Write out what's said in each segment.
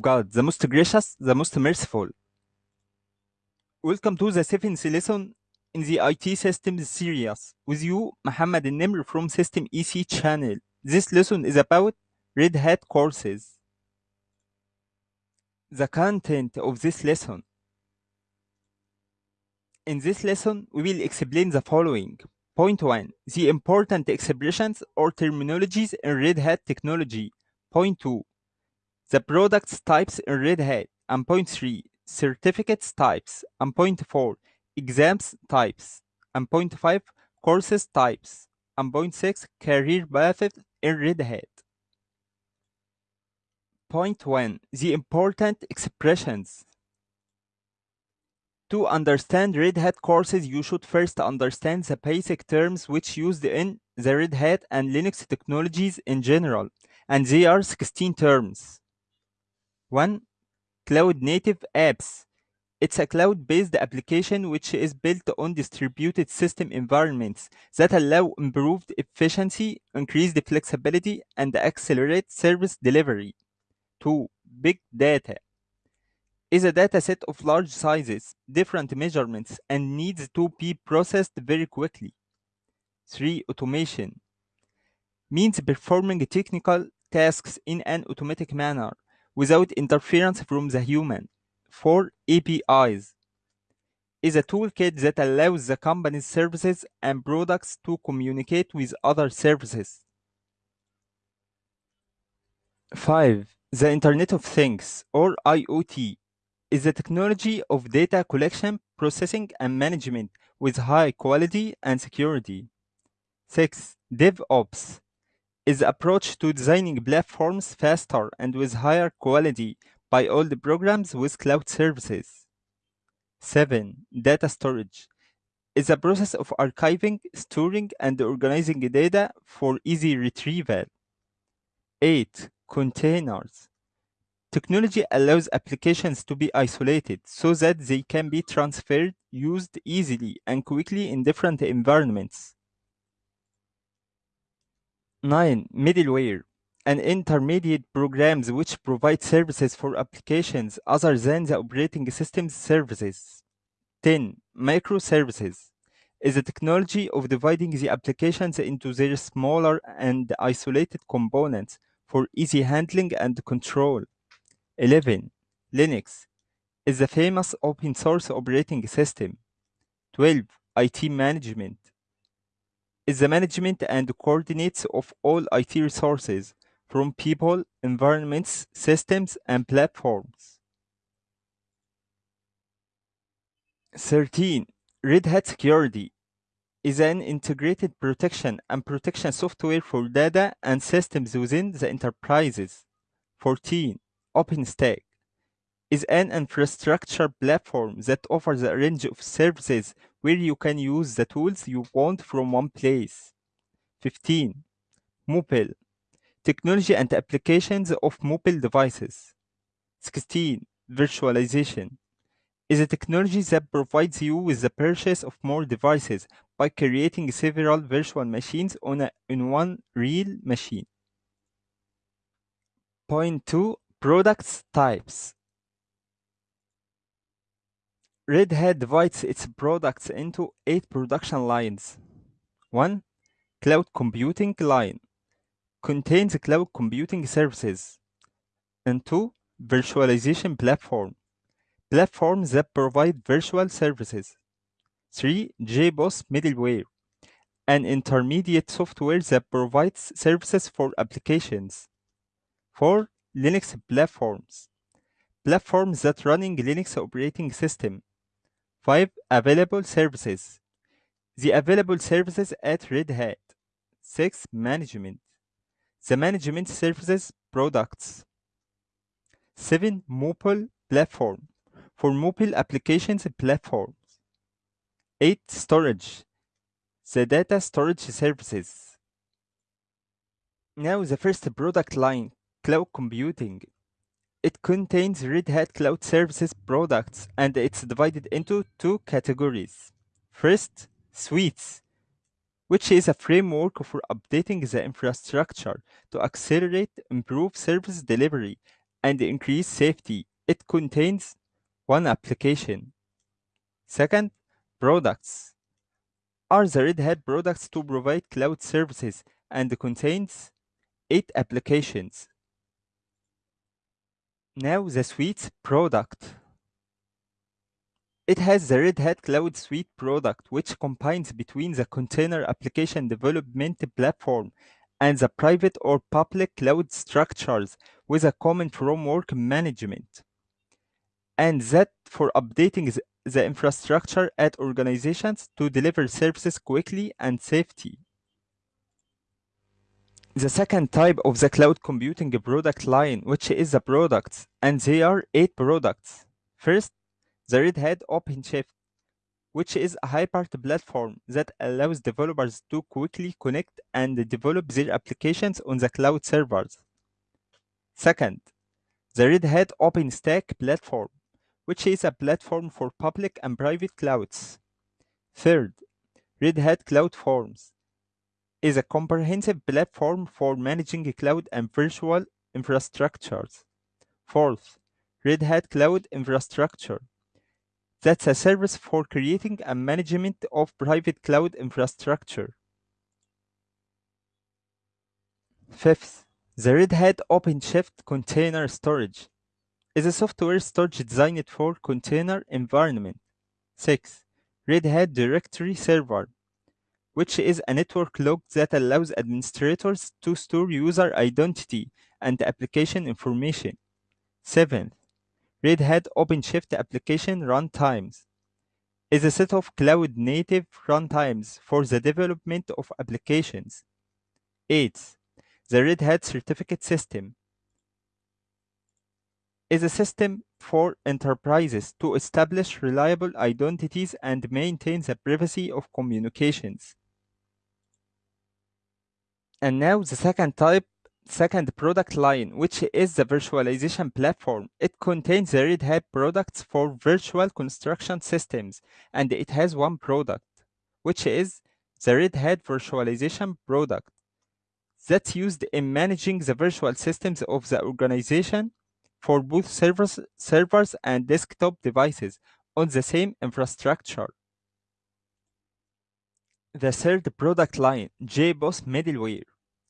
God, the most gracious, the most merciful. Welcome to the seventh lesson in the IT Systems series. With you, Muhammad Nimr from System EC channel. This lesson is about Red Hat courses. The content of this lesson. In this lesson, we will explain the following. Point 1. The important expressions or terminologies in Red Hat technology. Point 2. The products types in Red Hat. And point 3. Certificates types. And point 4. Exams types. And point 5. Courses types. And point 6. Career paths in Red Hat. Point 1. The important expressions. To understand Red Hat courses, you should first understand the basic terms which used in the Red Hat and Linux technologies in general, and they are 16 terms. 1. Cloud Native Apps. It's a cloud-based application which is built on distributed system environments that allow improved efficiency, increased flexibility, and accelerate service delivery. 2. Big Data is a dataset of large sizes, different measurements, and needs to be processed very quickly. 3. Automation means performing technical tasks in an automatic manner without interference from the human. 4. APIs is a toolkit that allows the company's services and products to communicate with other services. 5. The Internet of Things, or IoT, is the technology of data collection, processing, and management with high quality and security. 6. DevOps is approach to designing platforms faster and with higher quality by all the programs with cloud services. 7. Data storage is a process of archiving, storing, and organizing data for easy retrieval. 8. Containers Technology allows applications to be isolated so that they can be transferred, used easily and quickly in different environments. 9. Middleware an intermediate programs which provide services for applications other than the operating system's services. 10. Microservices is a technology of dividing the applications into their smaller and isolated components for easy handling and control. 11. Linux is the famous open source operating system. 12. IT management is the management and coordinates of all IT resources from people, environments, systems, and platforms. 13. Red Hat Security is an integrated protection and protection software for data and systems within the enterprises. 14. OpenStack is an infrastructure platform that offers a range of services where you can use the tools you want from one place. 15. Mobile technology and applications of mobile devices. 16. Virtualization is a technology that provides you with the purchase of more devices by creating several virtual machines on, a, on one real machine. Point 2. Products types. Red Hat divides its products into eight production lines. 1. Cloud Computing Line contains cloud computing services. And 2. Virtualization Platform platforms that provide virtual services. 3. JBoss Middleware an intermediate software that provides services for applications. 4. Linux platforms platforms that running Linux operating system. 5. Available services. The available services at Red Hat. 6. Management. The management services products. 7. Mobile platform. For mobile applications and platforms. 8. Storage. The data storage services. Now the first product line, cloud computing. It contains Red Hat Cloud Services products and it's divided into two categories. First, suites, which is a framework for updating the infrastructure to accelerate, improve service delivery, and increase safety. It contains one application. Second, products are the Red Hat products to provide cloud services and contains eight applications. Now the suite's product. It has the Red Hat Cloud Suite product, which combines between the container application development platform and the private or public cloud structures with a common framework management. And that for updating the, infrastructure at organizations to deliver services quickly and safety. The second type of the cloud computing product line, which is the products, and there are eight products. First, the Red Hat OpenShift, which is a hybrid platform that allows developers to quickly connect and develop their applications on the cloud servers. Second, the Red Hat OpenStack platform, which is a platform for public and private clouds. Third, Red Hat CloudForms is a comprehensive platform for managing cloud and virtual infrastructures. Fourth, Red Hat Cloud Infrastructure. That's a service for creating and management of private cloud infrastructure. Fifth, the Red Hat OpenShift Container Storage is a software storage designed for container environment. Sixth, Red Hat Directory Server, which is a network log that allows administrators to store user identity and application information. Seventh, Red Hat OpenShift Application Runtimes is a set of cloud-native runtimes for the development of applications. 8. The Red Hat Certificate System is a system for enterprises to establish reliable identities and maintain the privacy of communications. And now the second type second product line, which is the virtualization platform. It contains the Red Hat products for virtual construction systems, and it has one product, which is the Red Hat virtualization product that's used in managing the virtual systems of the organization for both servers, servers and desktop devices on the same infrastructure. The third product line, JBoss Middleware,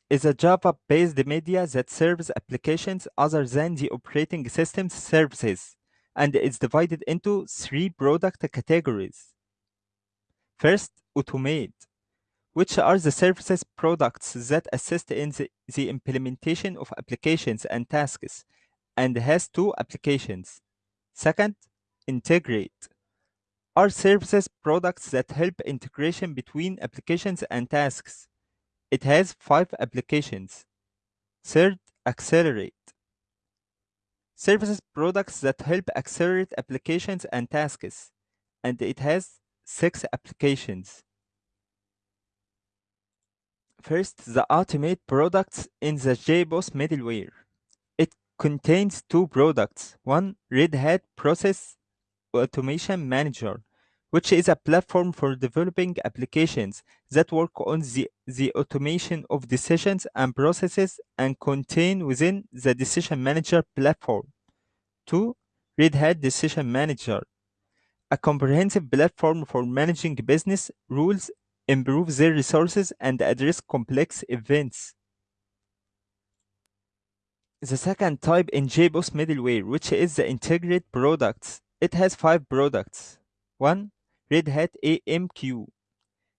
is a Java-based media that serves applications other than the operating system's services, and is divided into three product categories. First, Automate, which are the services products that assist in the, the implementation of applications and tasks, and has two applications. Second, Integrate, are services products that help integration between applications and tasks it has five applications. Third, accelerate. Services products that help accelerate applications and tasks, and it has six applications. First, the Automate products in the JBoss middleware. It contains two products. One, Red Hat Process Automation Manager, which is a platform for developing applications that work on the, the automation of decisions and processes and contain within the Decision Manager platform. 2. Red Hat Decision Manager, a comprehensive platform for managing business rules, improve their resources, and address complex events. The second type in JBoss middleware, which is the integrate products. It has five products. 1. Red Hat AMQ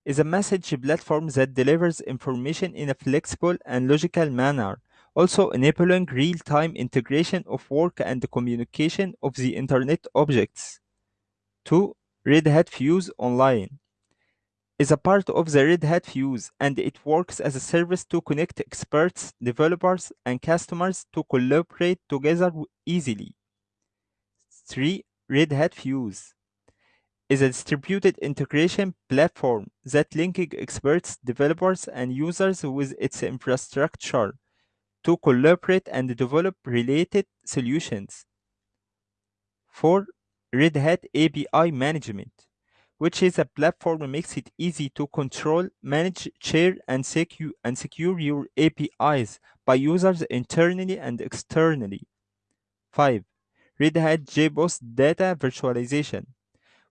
is a message platform that delivers information in a flexible and logical manner, also enabling real-time integration of work and communication of the Internet objects. 2. Red Hat Fuse Online is a part of the Red Hat Fuse and it works as a service to connect experts, developers, and customers to collaborate together easily. 3. Red Hat Fuse is a distributed integration platform that links experts, developers, and users with its infrastructure to collaborate and develop related solutions. 4. Red Hat API Management, which is a platform that makes it easy to control, manage, share, and secure, and secure your APIs by users internally and externally. 5. Red Hat JBoss Data Virtualization,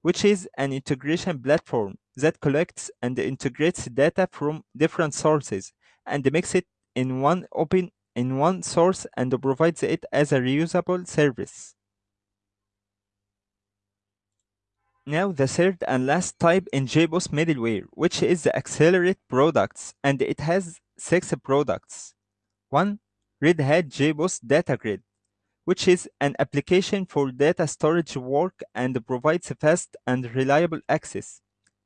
which is an integration platform that collects and integrates data from different sources and makes it in one open in one source and provides it as a reusable service. Now the third and last type in JBoss middleware, which is the Accelerate products, and it has six products. 1. Red Hat JBoss Data Grid, which is an application for data storage work and provides fast and reliable access.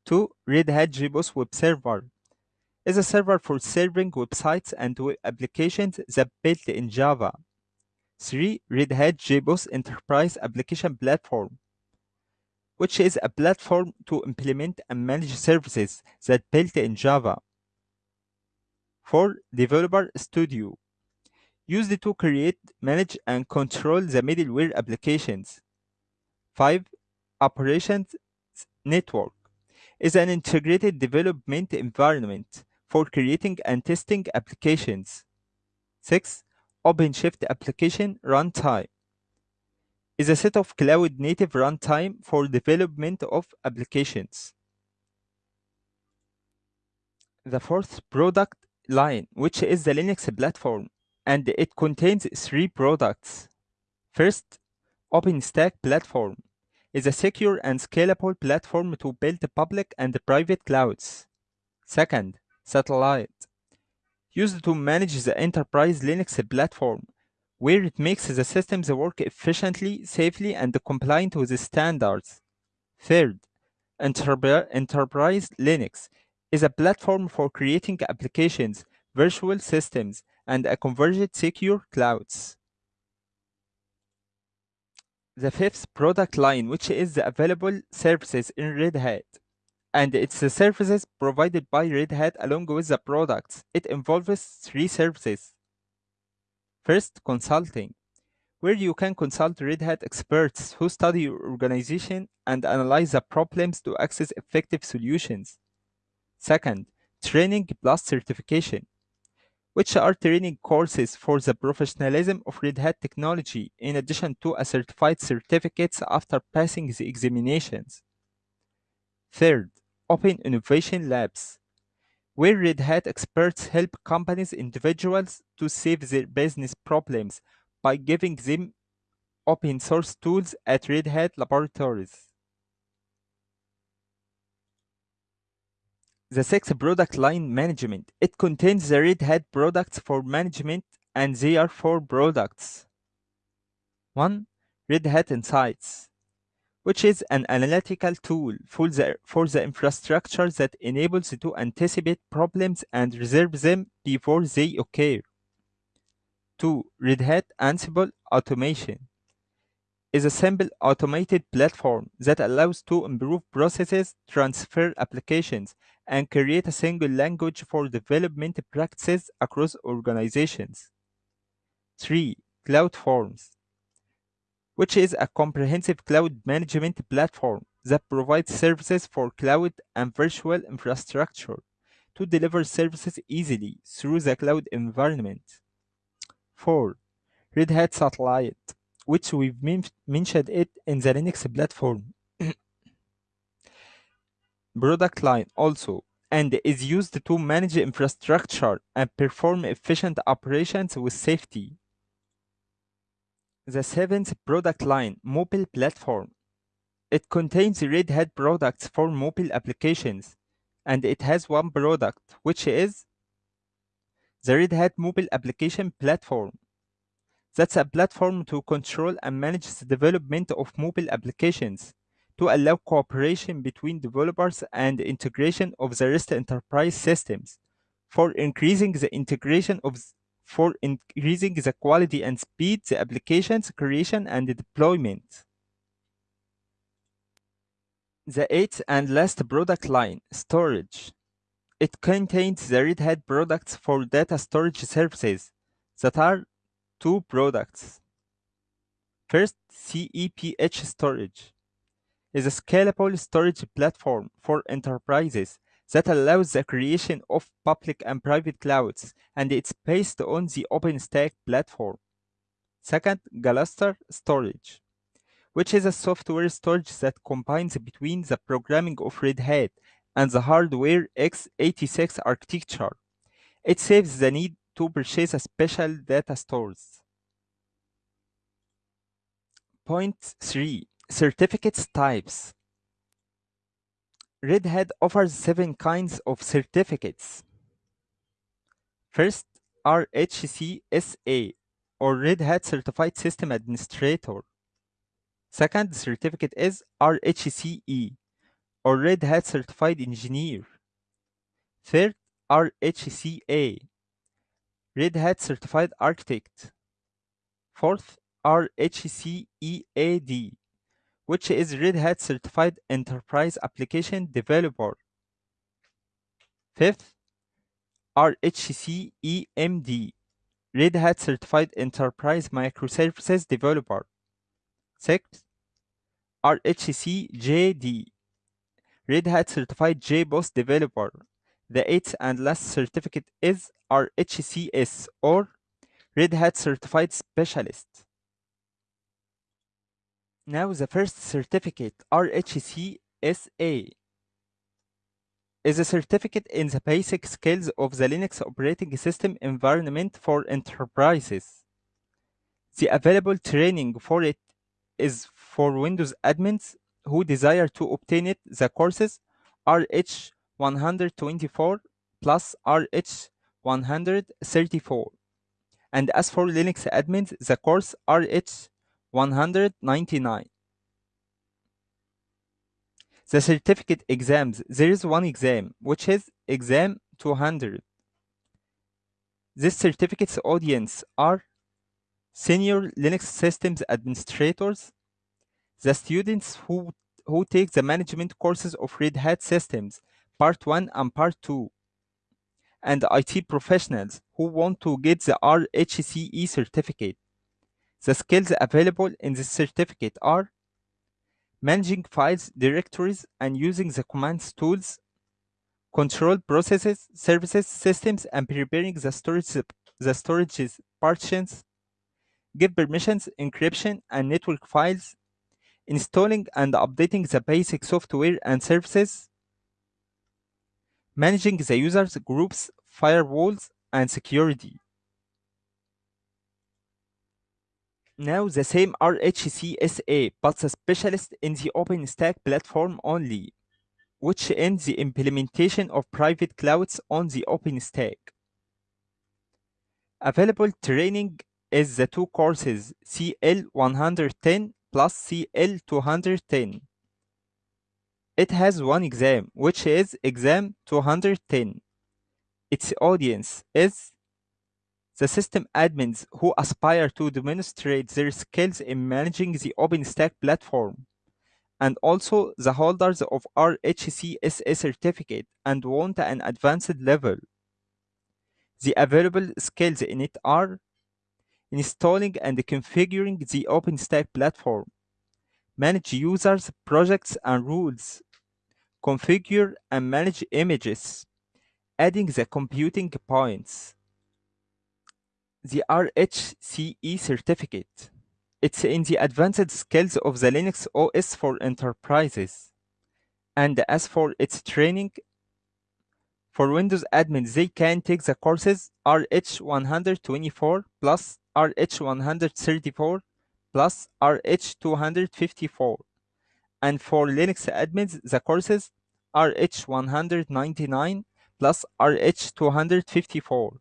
2. Red Hat JBoss Web Server is a server for serving websites and web applications that built in Java. 3. Red Hat JBoss Enterprise Application Platform, which is a platform to implement and manage services that built in Java. 4. Developer Studio, used to create, manage, and control the middleware applications. 5. Operations Network is an integrated development environment for creating and testing applications. 6. OpenShift Application Runtime is a set of cloud-native runtime for development of applications. The fourth product line, which is the Linux platform, and it contains three products. First, OpenStack Platform is a secure and scalable platform to build public and private clouds. Second, Satellite, used to manage the enterprise Linux platform, where it makes the systems work efficiently, safely, and compliant with the standards. Third, Enterpri- Enterprise Linux is a platform for creating applications, virtual systems, and a converged secure clouds. The fifth product line, which is the available services in Red Hat, and it's the services provided by Red Hat along with the products. It involves three services. First, consulting, where you can consult Red Hat experts who study your organization and analyze the problems to access effective solutions. Second, training plus certification, which are training courses for the professionalism of Red Hat technology, in addition to a certified certificates after passing the examinations. Third, Open Innovation Labs, where Red Hat experts help companies individuals to save their business problems by giving them open source tools at Red Hat laboratories. The sixth product line management. It contains the Red Hat products for management and they are four products. 1. Red Hat Insights, which is an analytical tool for the, for the infrastructure that enables you to anticipate problems and resolve them before they occur. 2. Red Hat Ansible Automation is a simple automated platform that allows to improve processes, transfer applications, and create a single language for development practices across organizations. 3. CloudForms, which is a comprehensive cloud management platform that provides services for cloud and virtual infrastructure to deliver services easily through the cloud environment. 4. Red Hat Satellite, which we've mentioned it in the Linux platform product line also and is used to manage infrastructure and perform efficient operations with safety. The seventh product line, mobile platform. It contains Red Hat products for mobile applications, and it has one product, which is the Red Hat Mobile Application Platform. That's a platform to control and manage the development of mobile applications to allow cooperation between developers and integration of the REST enterprise systems for increasing the integration of for increasing the quality and speed the applications creation and deployment. The eighth and last product line, storage. It contains the Red Hat products for data storage services that are two products. First, CEPH storage is a scalable storage platform for enterprises that allows the creation of public and private clouds, and it's based on the OpenStack platform. Second, Gluster Storage, which is a software storage that combines between the programming of Red Hat and the hardware x86 architecture. It saves the need to purchase a special data stores. Point 3. Certificates types. Red Hat offers seven kinds of certificates. First, RHCSA, or Red Hat Certified System Administrator. Second certificate is RHCE, or Red Hat Certified Engineer. Third, RHCA, Red Hat Certified Architect. Fourth, RHCEAD, which is Red Hat Certified Enterprise Application Developer. Fifth, RHCEMD, Red Hat Certified Enterprise Microservices Developer. Sixth, RHCJD, Red Hat Certified JBoss Developer. The eighth and last certificate is RHCS or Red Hat Certified Specialist. Now the first certificate, RHCSA, is a certificate in the basic skills of the Linux operating system environment for enterprises. The available training for it is for Windows admins who desire to obtain it. The courses RH 124 plus RH 134. And as for Linux admins, the course RH 199. The certificate exams, there is one exam, which is exam 200. This certificate's audience are senior Linux systems administrators, the students who, who take the management courses of Red Hat systems, part 1 and part 2, and IT professionals who want to get the RHCE certificate. The skills available in this certificate are managing files, directories, and using the commands tools, control processes, services, systems, and preparing the storage the storage partitions, give permissions, encryption, and network files, installing and updating the basic software and services, managing the users, groups, firewalls, and security. Now the same RHCSA, but a specialist in the OpenStack platform only, which ends the implementation of private clouds on the OpenStack. Available training is the two courses CL110 plus CL210. It has one exam, which is exam 210. Its audience is the system admins who aspire to demonstrate their skills in managing the OpenStack platform, and also the holders of RHCSA certificate and want an advanced level. The available skills in it are installing and configuring the OpenStack platform, manage users, projects, and rules, configure and manage images, adding the computing points. The RHCE certificate. It's in the advanced skills of the Linux OS for enterprises. And as for its training, for Windows admins, they can take the courses RH124 plus RH134 plus RH254. And for Linux admins, the courses RH199 plus RH254.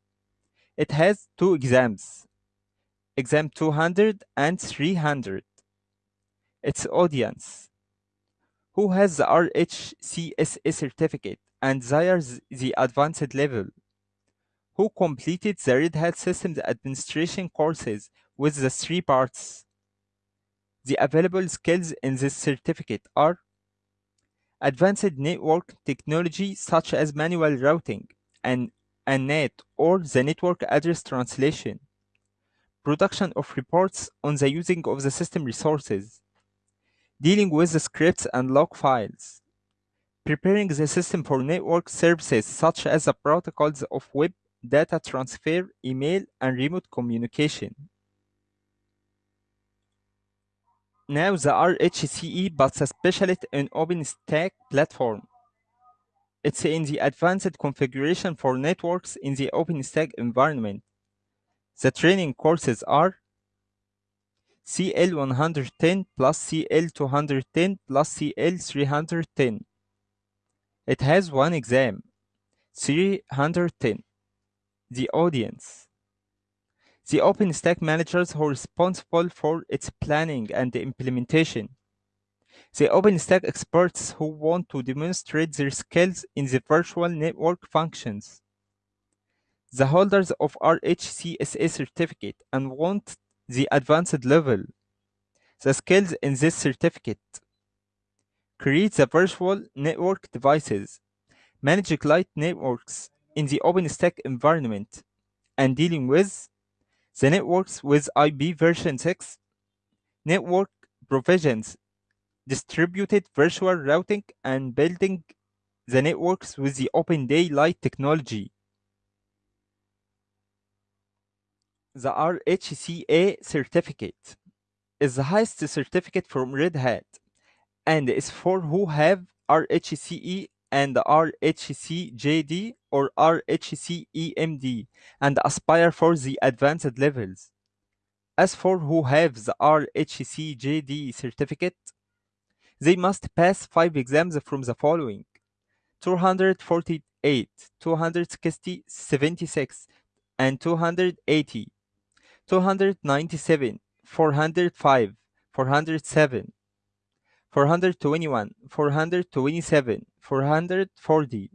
It has two exams, exam 200 and 300. Its audience, who has the RHCSA certificate and desires the advanced level, who completed the Red Hat Systems Administration courses with the three parts. The available skills in this certificate are advanced network technology such as manual routing and a NAT or the network address translation, production of reports on the using of the system resources, dealing with the scripts and log files, preparing the system for network services such as the protocols of web, data transfer, email, and remote communication. Now the RHCE but a specialist in OpenStack platform. It's in the advanced configuration for networks in the OpenStack environment. The training courses are CL110 plus CL210 plus CL310. It has one exam, 310. The audience. The OpenStack managers who are responsible for its planning and implementation. The OpenStack experts who want to demonstrate their skills in the virtual network functions. The holders of RHCSA certificate and want the advanced level. The skills in this certificate. Create the virtual network devices. Manage client networks in the OpenStack environment and dealing with the networks with IP version 6, network provisions, distributed virtual routing, and building the networks with the Open Daylight technology. The RHCA certificate is the highest certificate from Red Hat and is for who have RHCE and RHCJD or RHCEMD and aspire for the advanced levels. As for who have the RHCJD certificate, they must pass five exams from the following. 248, 260, 76, and 280, 297, 405, 407, 421, 427, 440,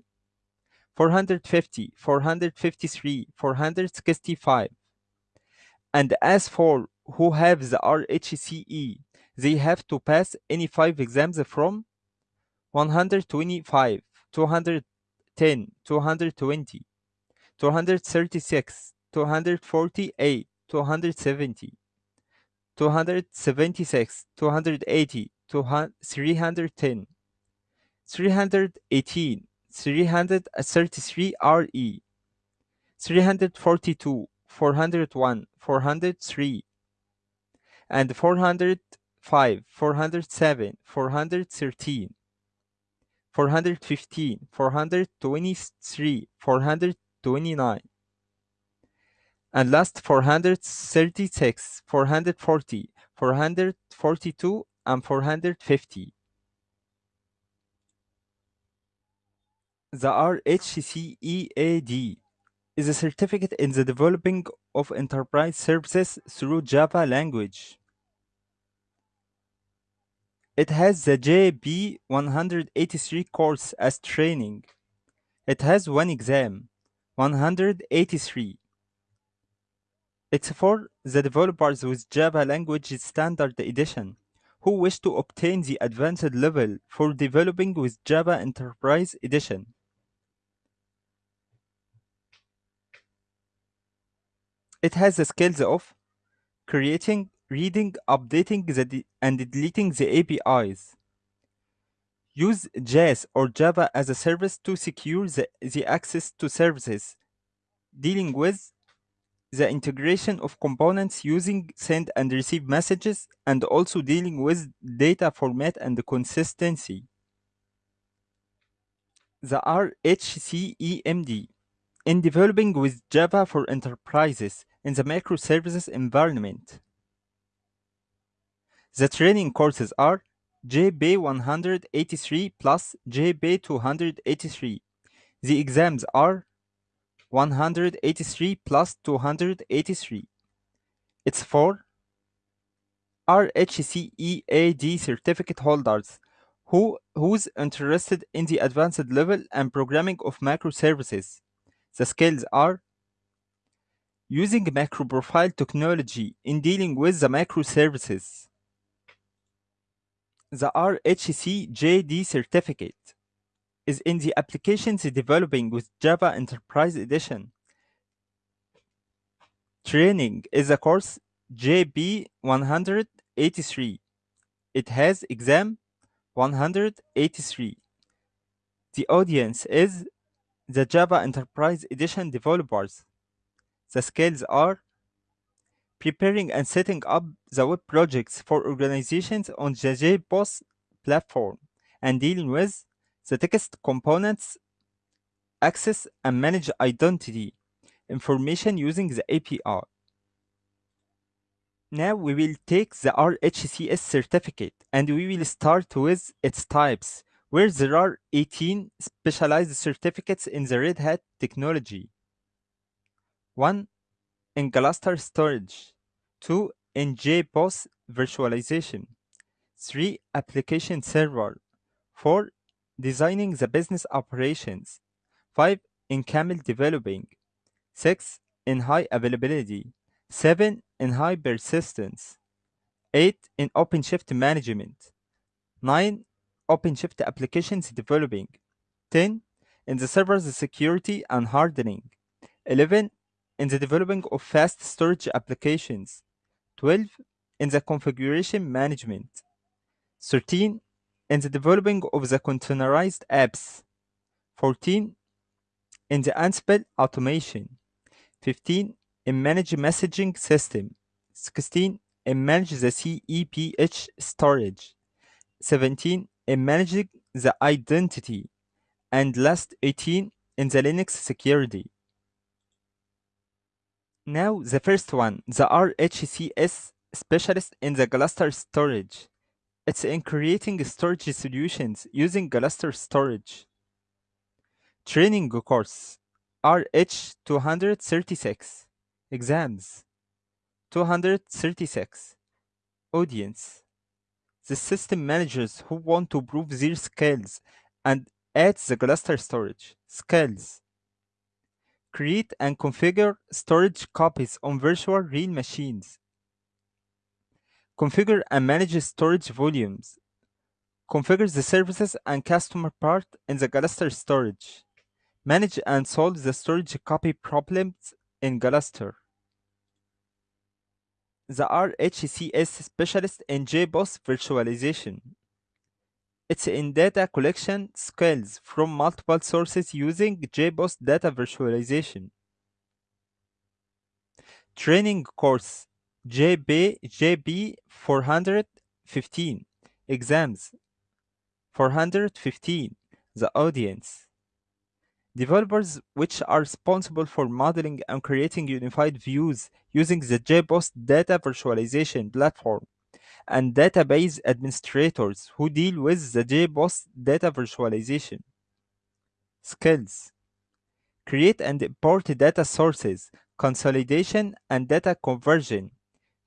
450, 453, 465. And as for who have the RHCE, they have to pass any five exams from 125, 210, 220, 236, 248, 270, 276, 280, 310, 318, 333 RE, 342, 401, 403, and 405, 407, 413, 415, 423, 429, and last 436, 440, 442, and 450. The RHCEAD is a certificate in the developing of enterprise services through Java language. It has the JB183 course as training. It has one exam, 183. It's for the developers with Java Language Standard Edition who wish to obtain the advanced level for developing with Java Enterprise Edition. It has the skills of creating, reading, updating the and deleting the APIs. Use JS or Java as a service to secure the, the access to services, dealing with the integration of components using send and receive messages, and also dealing with data format and consistency. The RHCEMD in developing with Java for enterprises in the microservices environment. The training courses are JB183 plus JB283. The exams are 183 plus 283. It's for RHCEAD certificate holders who who's interested in the advanced level and programming of microservices. The skills are using MicroProfile technology in dealing with the microservices. The RHC-JD certificate is in the applications developing with Java Enterprise Edition. Training is a course JB183. It has exam 183. The audience is the Java Enterprise Edition developers. The skills are preparing and setting up the web projects for organizations on the JBoss platform, and dealing with the text components, access and manage identity information using the API. Now we will take the RHCS certificate and we will start with its types, where there are 18 specialized certificates in the Red Hat technology. 1. In Gluster storage. 2. In JBoss virtualization. 3. Application server. 4. Designing the business operations. 5. In camel developing. 6. In high availability. 7. In high persistence. 8. In OpenShift management. 9. OpenShift applications developing. 10. In the server's security and hardening. 11. In the developing of fast storage applications. 12. In the configuration management. 13. In the developing of the containerized apps. 14. In the Ansible automation. 15. In manage messaging system. 16. In manage the CEPH storage. 17. In managing the identity. And last 18. In the Linux security. Now the first one, the RHCS specialist in the Gluster storage. It's in creating storage solutions using Gluster storage. Training course RH 236 exams 236 audience the system managers who want to prove their skills and add the Gluster storage skills create and configure storage copies on virtual real machines configure and manage storage volumes configure the services and customer part in the Gluster storage manage and solve the storage copy problems in Gluster. The RHCS specialist in JBoss virtualization. It's in data collection skills from multiple sources using JBoss data virtualization. Training course JB JB 415 exams 415 the audience. Developers which are responsible for modeling and creating unified views using the JBoss data virtualization platform, and database administrators who deal with the JBoss data virtualization. Skills Create and import data sources, consolidation and data conversion,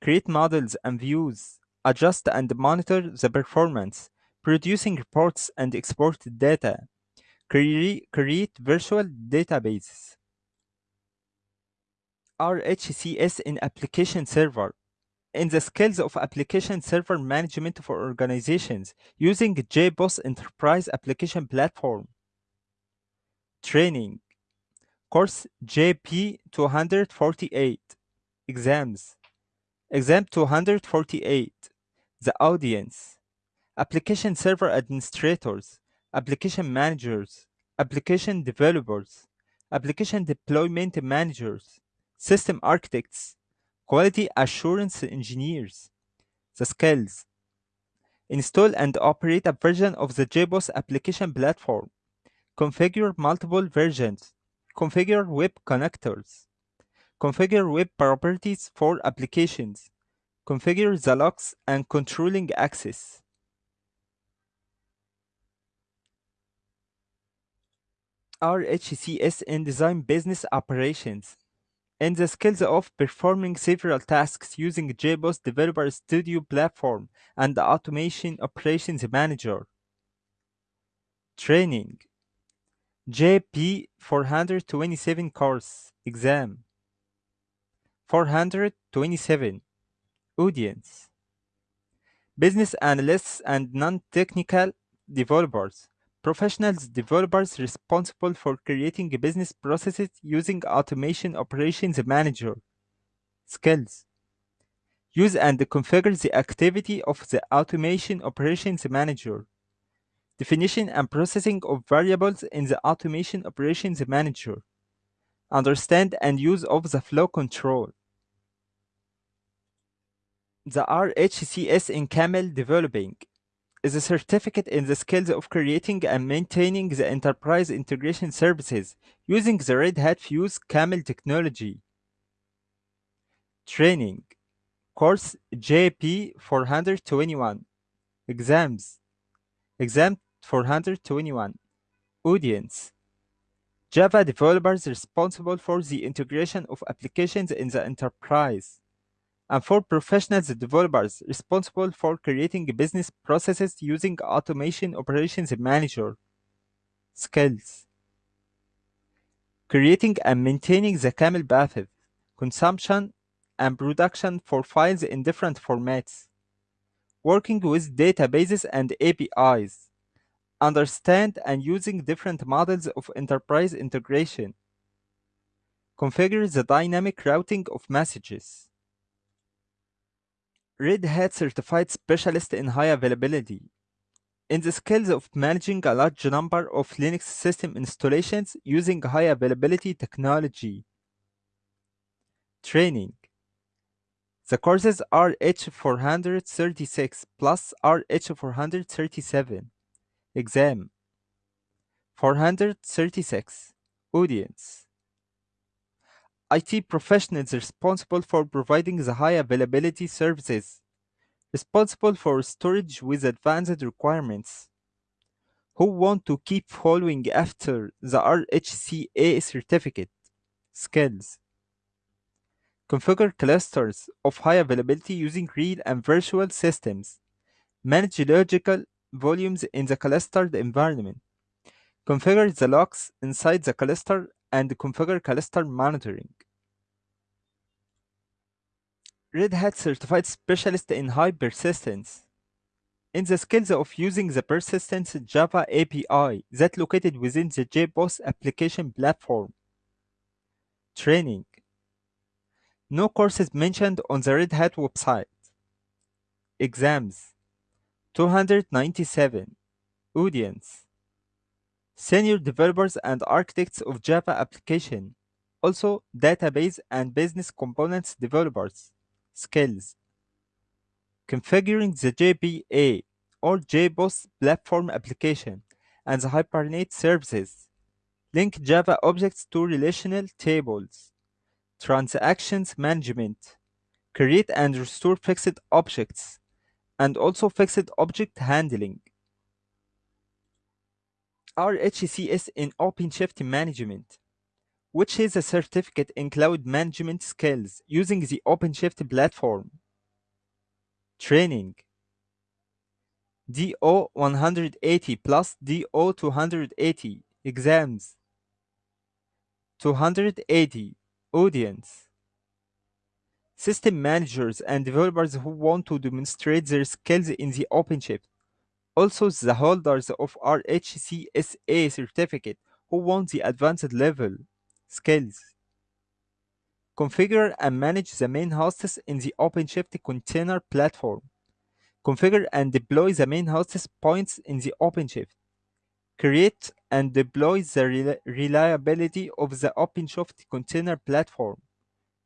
create models and views, adjust and monitor the performance, producing reports and export data, Create, create virtual databases. RHCS in Application Server. In the skills of application server management for organizations using JBoss Enterprise Application Platform. Training. Course JB 248. Exams. Exam 248. The audience. Application server administrators application managers, application developers, application deployment managers, system architects, quality assurance engineers. The skills Install and operate a version of the JBoss application platform. Configure multiple versions. Configure web connectors. Configure web properties for applications. Configure the locks and controlling access. RHCS in design business operations and the skills of performing several tasks using JBoss Developer Studio platform and the Automation Operations Manager. Training. JB 427 course exam. 427 audience. Business analysts and non-technical developers Professionals developers responsible for creating business processes using Automation Operations Manager. Skills Use and configure the activity of the Automation Operations Manager. Definition and processing of variables in the Automation Operations Manager. Understand and use of the flow control. The RHCS in Camel Developing is a certificate in the skills of creating and maintaining the enterprise integration services using the Red Hat Fuse Camel technology. Training. Course JB 421 Exams. Exam 421 Audience. Java developers responsible for the integration of applications in the enterprise and for professionals developers responsible for creating business processes using Automation Operations Manager. Skills Creating and maintaining the Camel path, consumption and production for files in different formats. Working with databases and APIs. Understand and using different models of enterprise integration. Configure the dynamic routing of messages. Red Hat Certified Specialist in High Availability. In the skills of managing a large number of Linux system installations using high availability technology. Training. The courses are H436 plus RH437. Exam. 436. Audience. IT professionals responsible for providing the high availability services, responsible for storage with advanced requirements, who want to keep following after the RHCA certificate, skills. Configure clusters of high availability using real and virtual systems. Manage logical volumes in the clustered environment. Configure the logs inside the cluster and configure cluster monitoring. Red Hat Certified Specialist in High Persistence. In the skills of using the Persistence Java API that located within the JBoss application platform. Training. No courses mentioned on the Red Hat website. Exams. 297. Audience. Senior developers and architects of Java application. Also, database and business components developers. Skills. Configuring the JPA or JBoss platform application and the Hibernate services. Link Java objects to relational tables. Transactions management. Create and restore fixed objects. And also fixed object handling. RHCS in OpenShift management, which is a certificate in cloud management skills using the OpenShift platform. Training. DO 180 plus DO 280 exams. 280 audience. System managers and developers who want to demonstrate their skills in the OpenShift also the holders of RHCSA certificate who want the advanced level skills. Configure and manage the main hosts in the OpenShift container platform. Configure and deploy the main hosts points in the OpenShift. Create and deploy the rel reliability of the OpenShift container platform.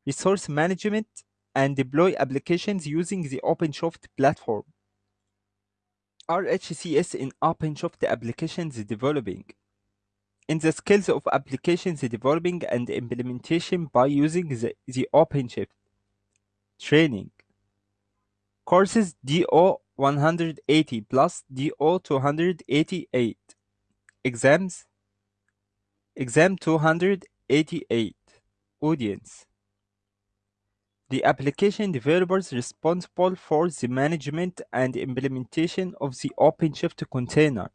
Resource management and deploy applications using the OpenShift platform. RHCS in OpenShift applications developing. In the skills of applications developing and implementation by using the, the OpenShift. Training. Courses DO 180 plus DO 288. Exams. Exam 288. Audience. The application developers responsible for the management and implementation of the OpenShift container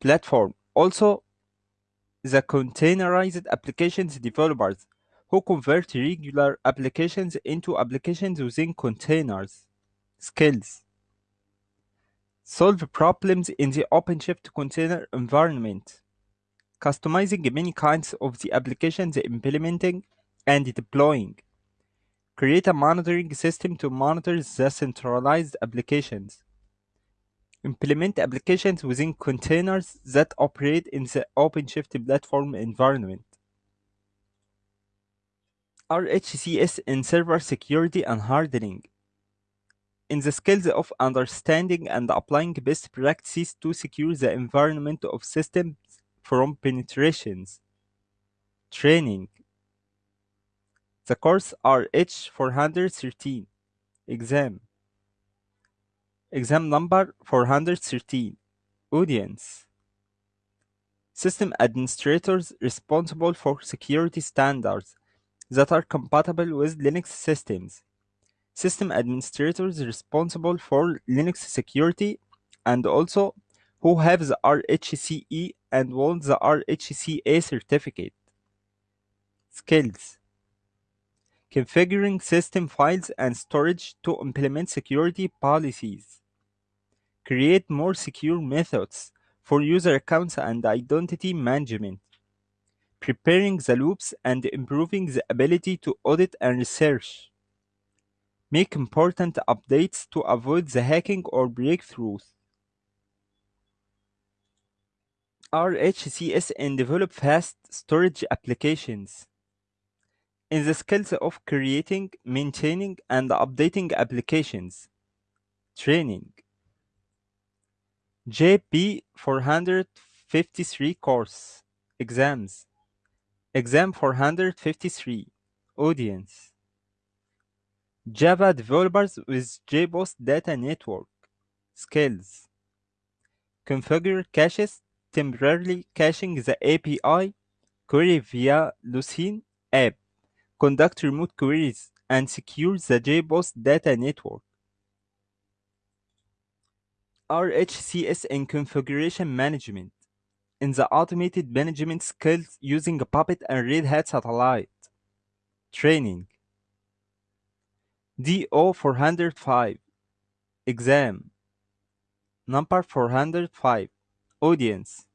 platform. Also, the containerized applications developers who convert regular applications into applications using containers. Skills. Solve problems in the OpenShift container environment. Customizing many kinds of the applications implementing and deploying. Create a monitoring system to monitor the centralized applications. Implement applications within containers that operate in the OpenShift platform environment. RHCS in server security and hardening. in the skills of understanding and applying best practices to secure the environment of systems from penetrations. Training. The course RH 413. Exam. Exam number 413. Audience. System administrators responsible for security standards that are compatible with Linux systems. System administrators responsible for Linux security and also who have the RHCE and want the RHCA certificate. Skills Configuring system files and storage to implement security policies. Create more secure methods for user accounts and identity management. Preparing the loops and improving the ability to audit and research. Make important updates to avoid the hacking or breakthroughs. RHCS and develop fast storage applications. In the skills of creating, maintaining, and updating applications. Training. JB 453 course. Exams. Exam 453. Audience. Java developers with JBoss Data Network. Skills. Configure caches, temporarily caching the API, query via Lucene app, conduct remote queries, and secure the JBoss Data Network. RHCS and configuration management. In the automated management skills using a Puppet and Red Hat Satellite. Training. DO 405 Exam. Number 405 Audience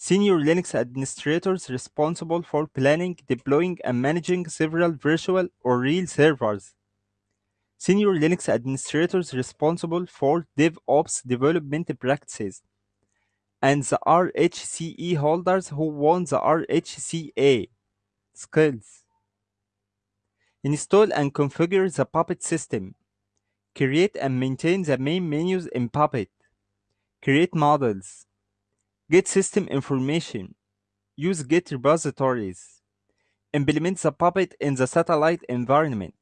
Senior Linux administrators responsible for planning, deploying, and managing several virtual or real servers. Senior Linux administrators responsible for DevOps development practices. And the RHCE holders who won the RHCA. Skills Install and configure the Puppet system. Create and maintain the main menus in Puppet. Create models. Get system information. Use Git repositories. Implement the Puppet in the satellite environment.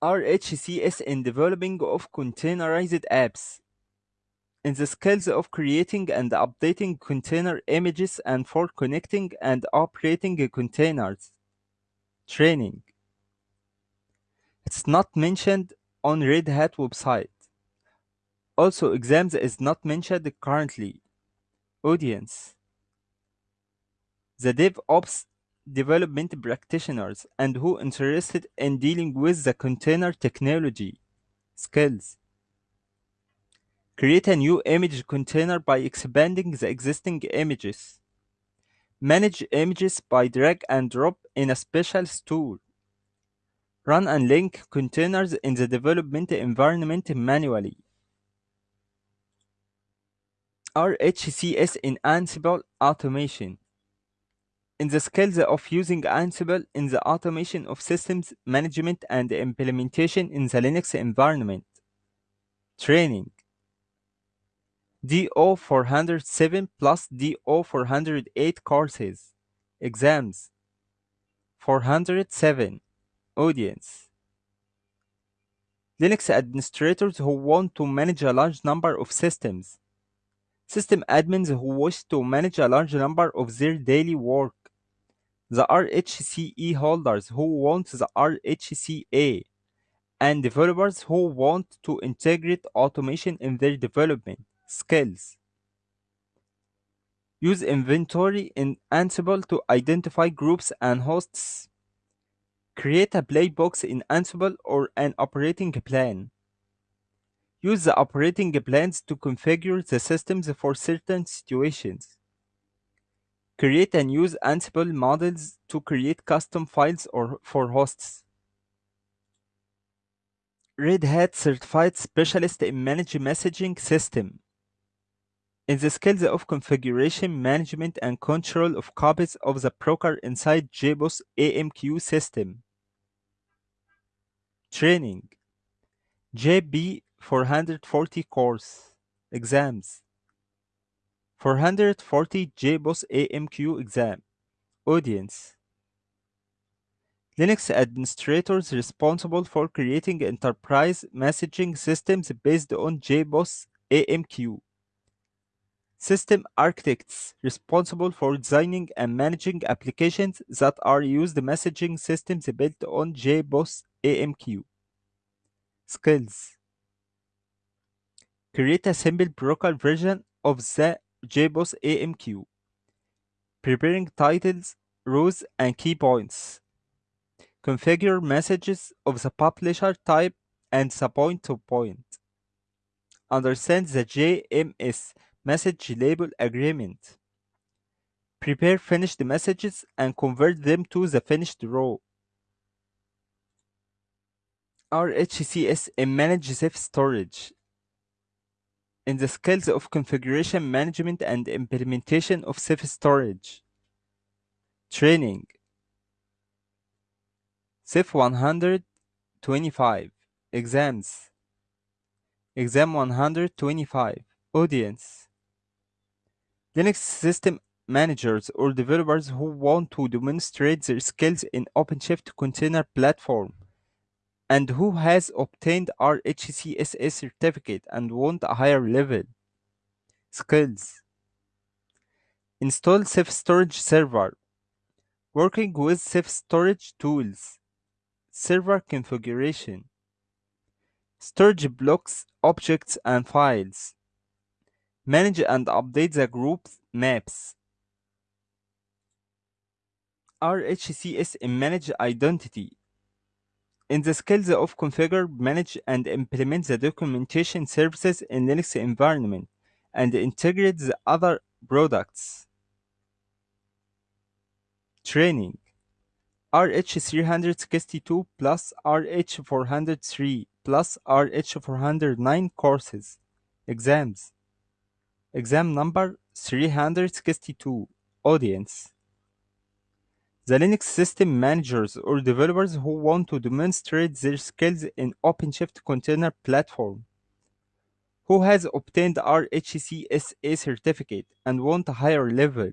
RHCS in developing of containerized apps. In the skills of creating and updating container images and for connecting and operating containers. Training. It's not mentioned on Red Hat website. Also, exams is not mentioned currently. Audience. The DevOps development practitioners and who interested in dealing with the container technology. Skills. Create a new image container by expanding the existing images. Manage images by drag and drop in a special tool. Run and link containers in the development environment manually. RHCS in Ansible automation. In the skills of using Ansible in the automation of systems management and implementation in the Linux environment. Training. DO 407 plus DO 408 courses. Exams. 407. Audience. Linux administrators who want to manage a large number of systems. System admins who wish to manage a large number of their daily work. The RHCE holders who want the RHCA. And developers who want to integrate automation in their development. Skills. Use inventory in Ansible to identify groups and hosts. Create a playbook in Ansible or an operating plan. Use the operating plans to configure the systems for certain situations. Create and use Ansible models to create custom files or for hosts. Red Hat Certified Specialist in Managed Messaging System. In the skills of configuration, management, and control of copies of the broker inside JBoss AMQ system. Training JB 440 course exams. 440 JBoss AMQ exam. Audience. Linux administrators responsible for creating enterprise messaging systems based on JBoss AMQ System architects responsible for designing and managing applications that are used messaging systems built on JBoss AMQ. Skills Create a simple broker version of the JBoss AMQ, preparing titles, rows, and key points. Configure messages of the publisher type and the point to point. Understand the JMS message label agreement. Prepare finished messages and convert them to the finished row. RHCS and manage storage. In the skills of configuration management and implementation of Ceph storage. Training. Ceph 125. Exams. Exam 125. Audience. Linux system managers or developers who want to demonstrate their skills in OpenShift container platform and who has obtained RHCSA certificate and want a higher level. Skills Install Ceph Storage Server Working with Ceph Storage Tools Server Configuration Storage blocks, objects, and files Manage and update the group maps. RHCS in Manage Identity. In the skills of configure, manage, and implement the documentation services in Linux environment and integrate the other products. Training RH362 plus RH403 plus RH409 courses. Exams Exam number 362 Audience The Linux system managers or developers who want to demonstrate their skills in OpenShift container platform, who has obtained RHCSA certificate and want a higher level,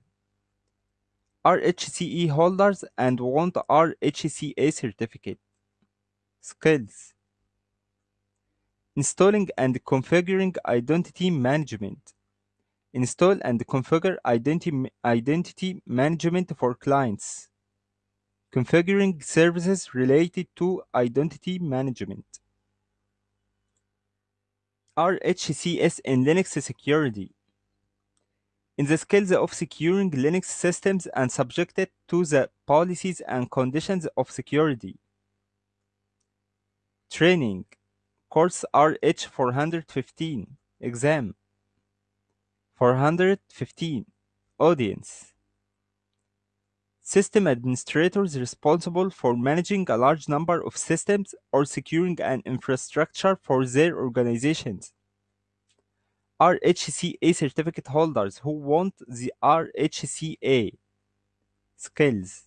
RHCE holders and want RHCA certificate. Skills Installing and configuring identity management Install and configure identity, identity management for clients. Configuring services related to identity management. RHCS and Linux security. In the skills of securing Linux systems and subjected to the policies and conditions of security. Training. Course RH415. Exam. 415 Audience System administrators responsible for managing a large number of systems or securing an infrastructure for their organizations. RHCA certificate holders who want the RHCA skills.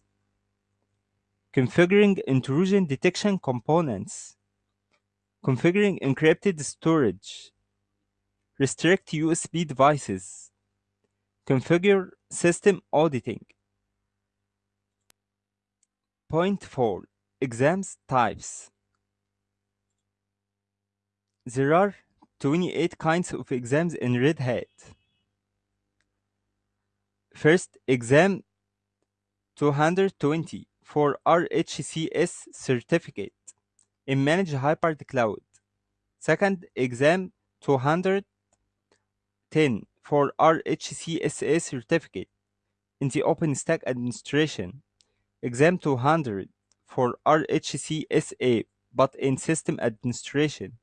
Configuring intrusion detection components. Configuring encrypted storage restrict USB devices, configure system auditing. Point 4. Exams types. There are 28 kinds of exams in Red Hat. First, exam 220 for RHCS certificate in Managed Hybrid Cloud. Second, exam 210 for RHCSA certificate in the OpenStack administration, exam 200 for RHCSA but in system administration,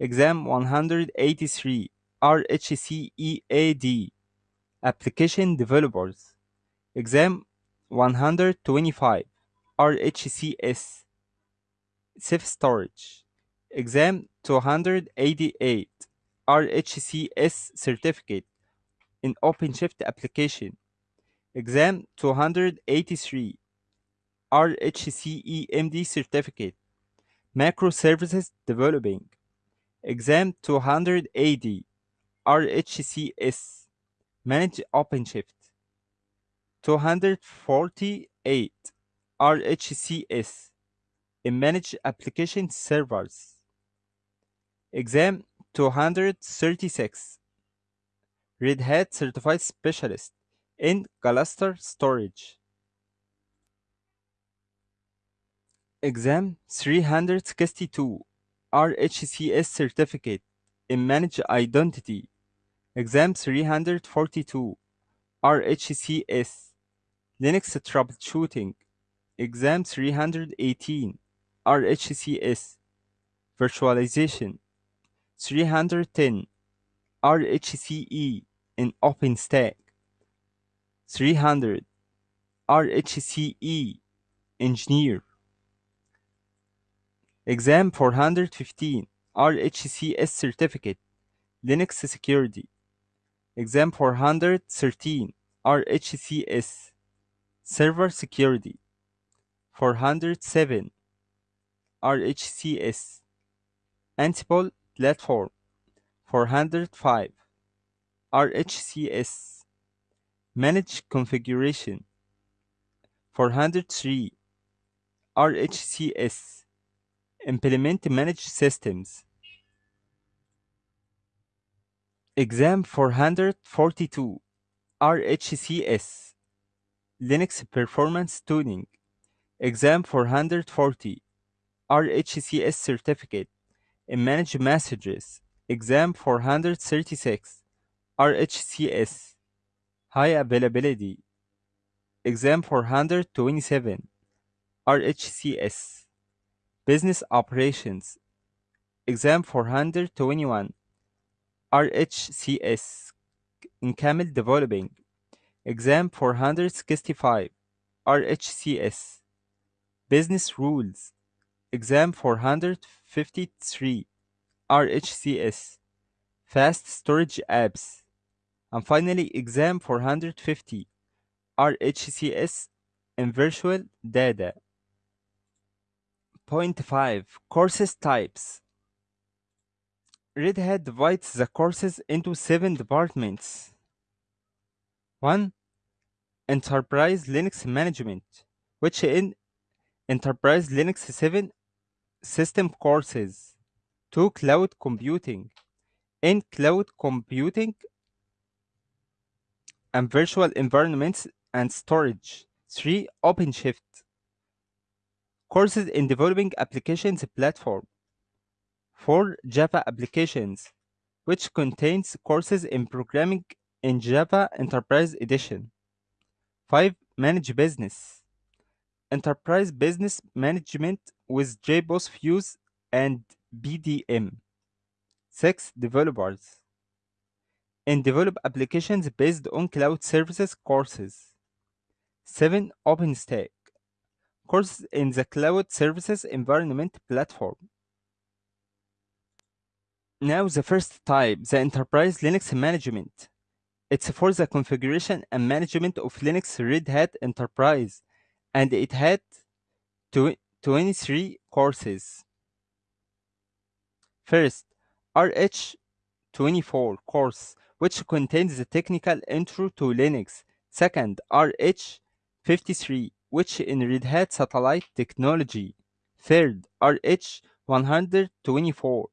exam 183 RHCEAD application developers, exam 125 RHCS Ceph storage, exam 288 RHCS certificate in OpenShift application. Exam 283 RHCEMD certificate. Microservices Developing. Exam 280 RHCS Manage OpenShift. 248 RHCS Manage Application Servers. Exam 236 Red Hat Certified Specialist in Cluster Storage Exam 362 RHCS Certificate in Managed Identity. Exam 342 RHCS Linux Troubleshooting. Exam 318 RHCS Virtualization. 310 RHCE in OpenStack. 300 RHCE Engineer Exam 415 RHCS Certificate Linux Security. Exam 413 RHCS Server Security. 407 RHCS Ansible Platform. 405 RHCS Manage Configuration. 403 RHCS Implement Managed Systems. Exam 442 RHCS Linux Performance Tuning. Exam 440 RHCS Certificate. In Managed Messages. Exam 436 RHCS High Availability. Exam 427 RHCS Business Operations. Exam 421 RHCS in Camel Developing. Exam 465 RHCS Business Rules. Exam 453 RHCS Fast Storage Apps. And finally Exam 450 RHCS in Virtual Data Point 5 Courses Types Red Hat divides the courses into seven departments. 1. Enterprise Linux Management, which in Enterprise Linux 7 system courses. 2. Cloud Computing. In cloud computing and virtual environments and storage. 3. OpenShift. Courses in developing applications platform. 4. Java Applications, which contains courses in programming in Java Enterprise Edition. 5. Manage Business, Enterprise Business Management with JBoss Fuse and BPM. 6. Developers, and develop applications based on cloud services courses. 7. OpenStack, courses in the cloud services environment platform. Now the first type, the Enterprise Linux Management. It's for the configuration and management of Linux Red Hat Enterprise, and it had tw- 23 courses. First, RH24 course, which contains the technical intro to Linux. Second, RH53, which in Red Hat Satellite Technology. Third, RH124,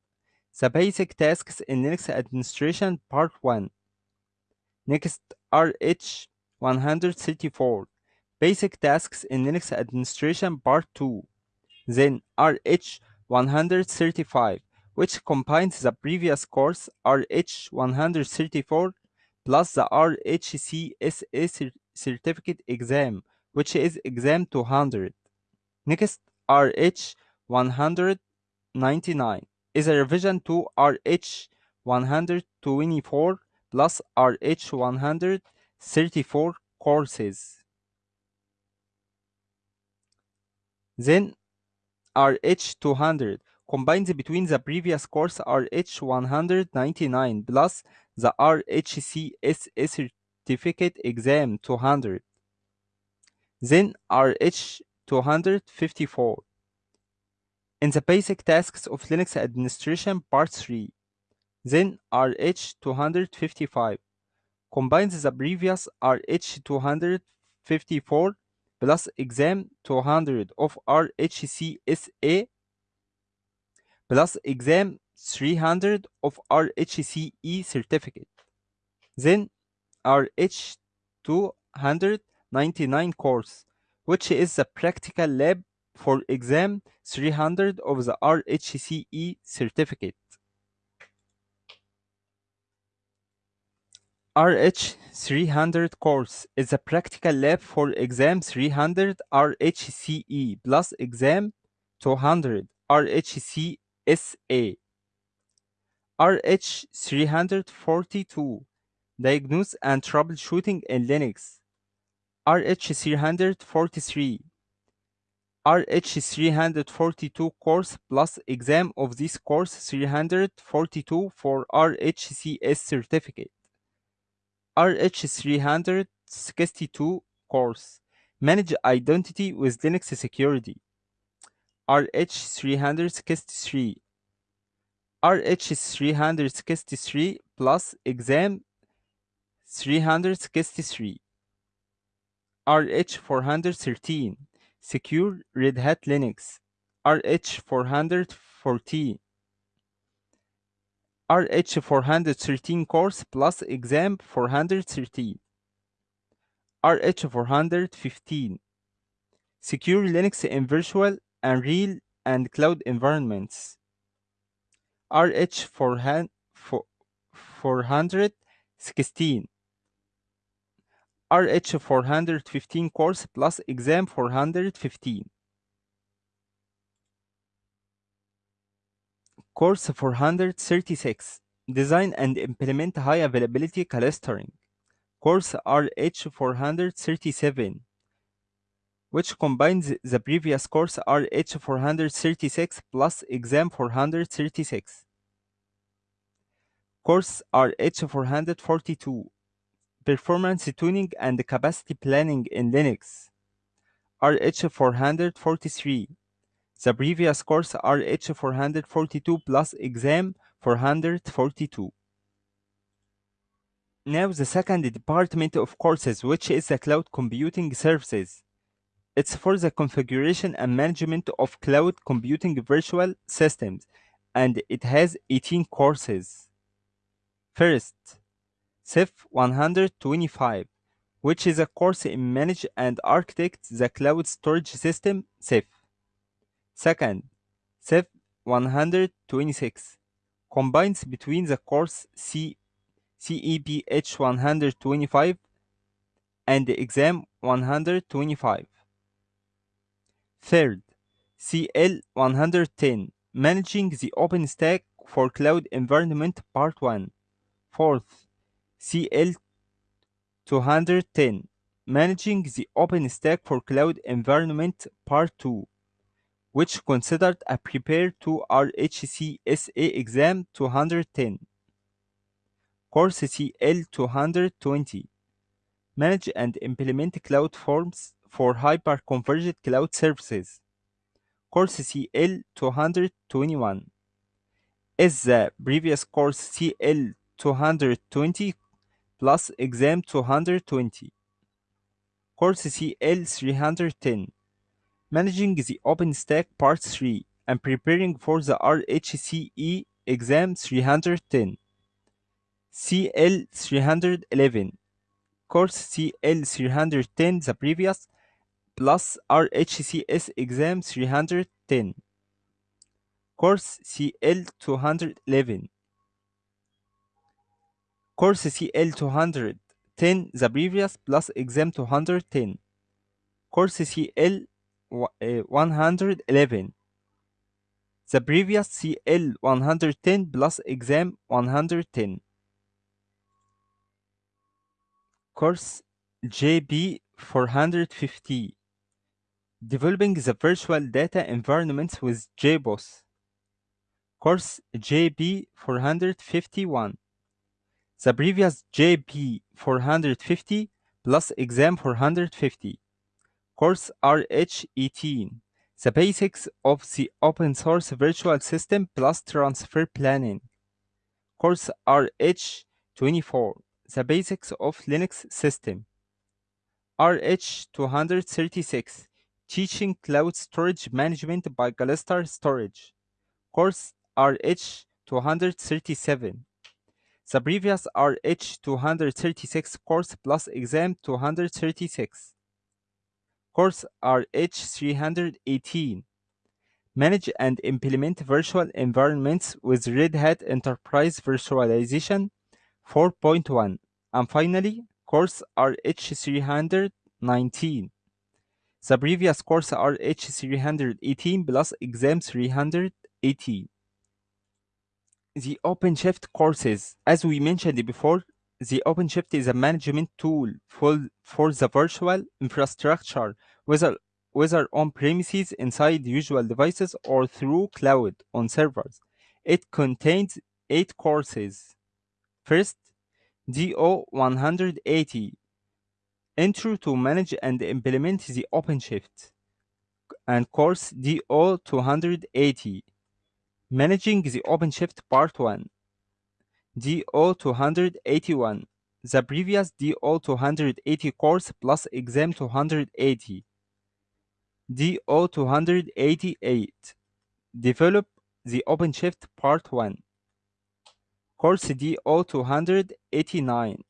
the basic tasks in Linux administration part 1. Next, RH134, basic tasks in Linux administration part 2. Then RH135, which combines the previous course RH134 plus the RHCSA certificate exam, which is exam 200. Next, RH199 is a revision to RH124 plus RH134 courses. Then RH200 combines between the previous course RH199 plus the RHCSA certificate exam 200. Then RH254 in the basic tasks of Linux administration part 3. Then RH255 combines the previous RH254 plus exam 200 of RHCSA plus exam 300 of RHCE certificate. Then RH299 course, which is the practical lab for exam 300 of the RHCE certificate. RH300 course is a practical lab for exam 300 RHCE plus exam 200 RHCSA. RH342 Diagnose and Troubleshooting in Linux. RH343 RH342 course plus exam of this course 342 for RHCS certificate. RH362 course Manage Identity with Linux Security. RH363 RH363 plus exam 363 RH413 Secure Red Hat Linux. RH414 RH413 course plus exam 413 RH415 Secure Linux in virtual and real and cloud environments. RH416 RH415 course plus exam 415 Course 436 Design and implement high availability clustering. Course RH437 which combines the previous course RH436 plus exam 436. Course RH442 Performance Tuning and Capacity Planning in Linux RH443 the previous course RH442 plus exam 442. Now the second department of courses which is the cloud computing services. It's for the configuration and management of cloud computing virtual systems and it has 18 courses. First, Ceph 125 which is a course in manage and architect the cloud storage system Ceph. Second, Ceph 126 combines between the course C CEPH 125 and the exam 125. Third, CL 110 Managing the OpenStack for Cloud Environment Part 1. Fourth, CL 210 Managing the OpenStack for Cloud Environment Part 2 which considered a prepare to RHCSA exam 210. Course CL 220 Manage and implement CloudForms for hyper-converged cloud services. Course CL 221 As the previous course CL 220 plus exam 220. Course CL 310 Managing the OpenStack Part 3 and preparing for the RHCE exam 310. CL 311 course CL 310 the previous plus RHCS exam 310 course CL 211 course CL 210 the previous plus exam 210 course CL 111 the previous CL 110 plus exam 110 course JB 450 developing the virtual data environments with JBoss course JB 451 the previous JB450 plus exam 450 course RH18 The basics of the open source virtual system plus transfer planning. Course RH24, the basics of Linux system. RH236, teaching cloud storage management by Gluster Storage. Course RH237. The previous are RH236 course plus exam 236. Course are RH318. Manage and implement virtual environments with Red Hat Enterprise Virtualization 4.1. And finally, course RH319. The previous course RH318 plus exam 318. The OpenShift courses. As we mentioned before, the OpenShift is a management tool for, for the virtual infrastructure, whether, whether on premises, inside usual devices, or through cloud on servers. It contains eight courses. First, DO 180 Intro to manage and implement the OpenShift. And course DO 280 Managing the OpenShift Part 1. DO 281 The previous DO 280 course plus exam 280. DO 288 Develop the OpenShift Part 1. Course DO 289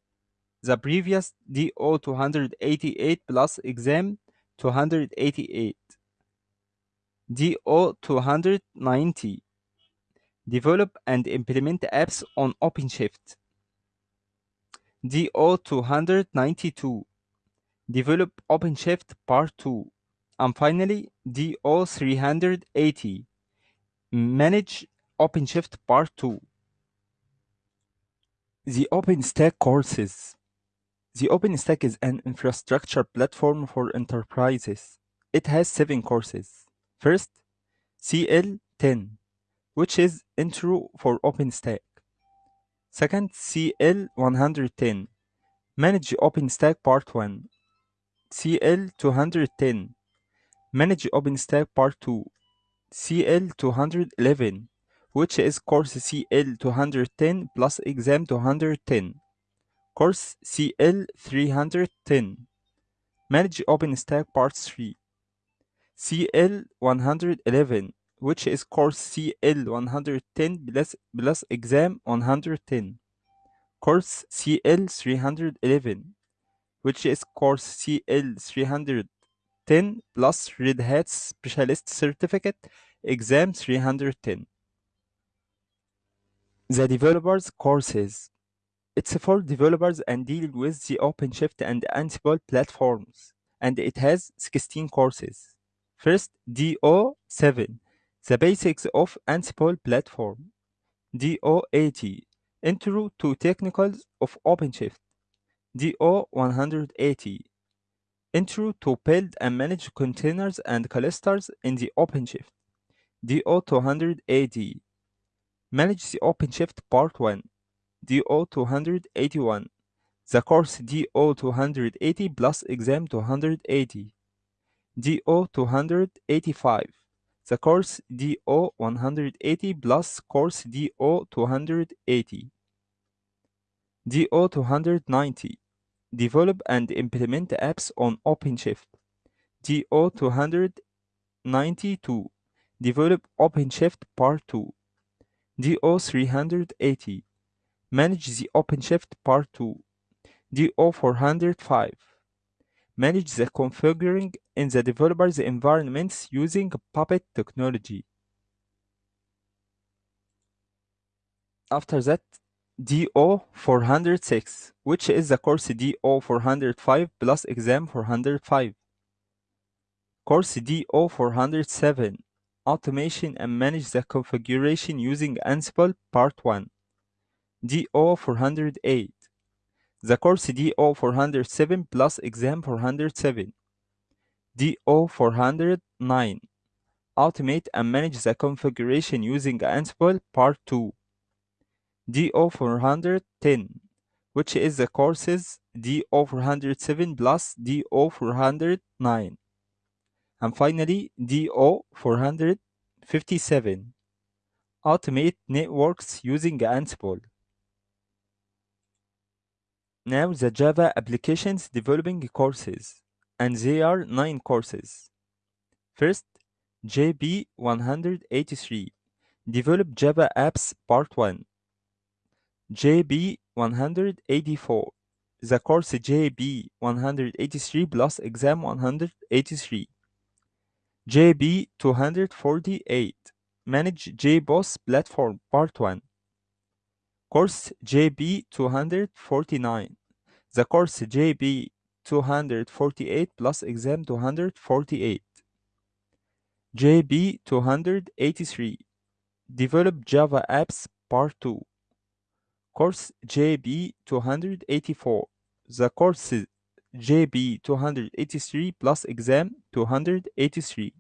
The previous DO 288 plus exam 288. DO 290 Develop and implement apps on OpenShift. DO 292 Develop OpenShift Part 2. And finally, DO 380 Manage OpenShift Part 2. The OpenStack courses. The OpenStack is an infrastructure platform for enterprises. It has seven courses. First, CL10, which is Intro for OpenStack. Second, CL110, Manage OpenStack Part 1. CL210, Manage OpenStack Part 2. CL211, which is course CL210 plus exam 210. Course CL310, Manage OpenStack Part 3. CL111, which is course CL110 plus, plus exam 110. Course CL311, which is course CL310 plus Red Hat Specialist Certificate exam 310. The developers courses. It's for developers and deal with the OpenShift and Ansible platforms, and it has 16 courses. First, DO7, the basics of Ansible platform. DO80, intro to technicals of OpenShift. DO180, intro to build and manage containers and clusters in the OpenShift. DO280, manage the OpenShift Part 1. DO281, the course DO280 plus exam 280. DO285, the course DO180 plus course DO280. DO290, develop and implement apps on OpenShift. DO292, develop OpenShift Part 2. DO380, manage the OpenShift Part 2. DO405, manage the configuring in the developer's environments using Puppet technology. After that, DO406, which is the course DO405 plus exam 405. Course DO407, automation and manage the configuration using Ansible Part 1. DO408, the course DO407 plus exam 407. DO409, automate and manage the configuration using Ansible Part 2. DO410, which is the courses DO407 plus DO409. And finally, DO 457, Automate Networks using Ansible. Now the Java Applications Developing courses, and there are 9 courses. First, JB 183, Develop Java Apps Part 1. JB 184, the course JB 183 plus exam 183. JB 248, Manage JBoss Platform Part 1. Course JB 249, the course JB 248 plus exam 248. JB 283, Develop Java Apps Part 2. Course JB 284, the course JB 283 plus exam 283.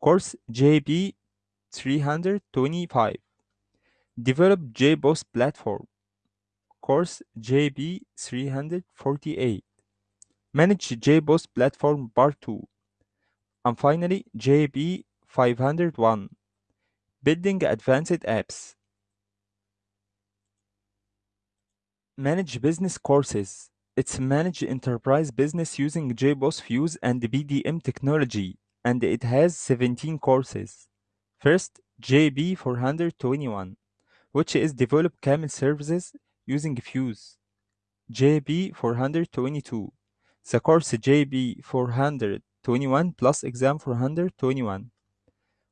Course JB 325, Develop JBoss Platform. Course JB 348, Manage JBoss Platform Part 2. And finally, JB 501, Building Advanced Apps. Manage Business Courses. It's Manage Enterprise Business using JBoss Fuse and BPM technology, and it has 17 courses. First, JB 421, which is Develop Camel Services using Fuse. JB 422, the course JB 421 plus exam 421.